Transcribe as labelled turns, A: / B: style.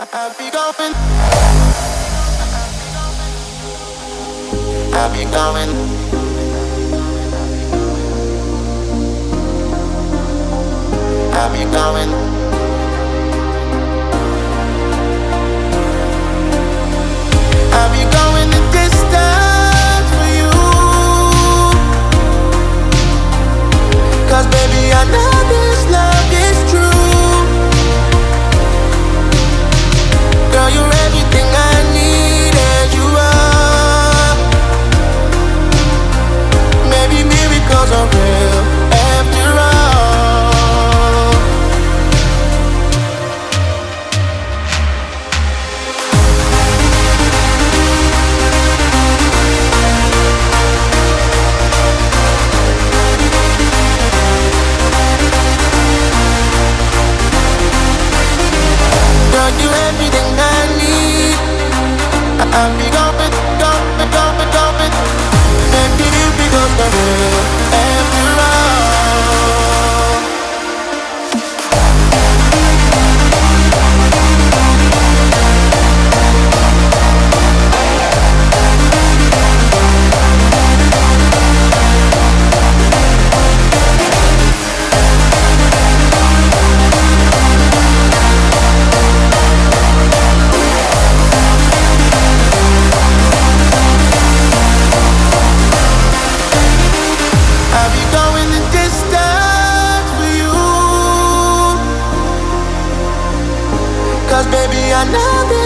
A: I've been going. I've been going. everything I need. I'm becoming. another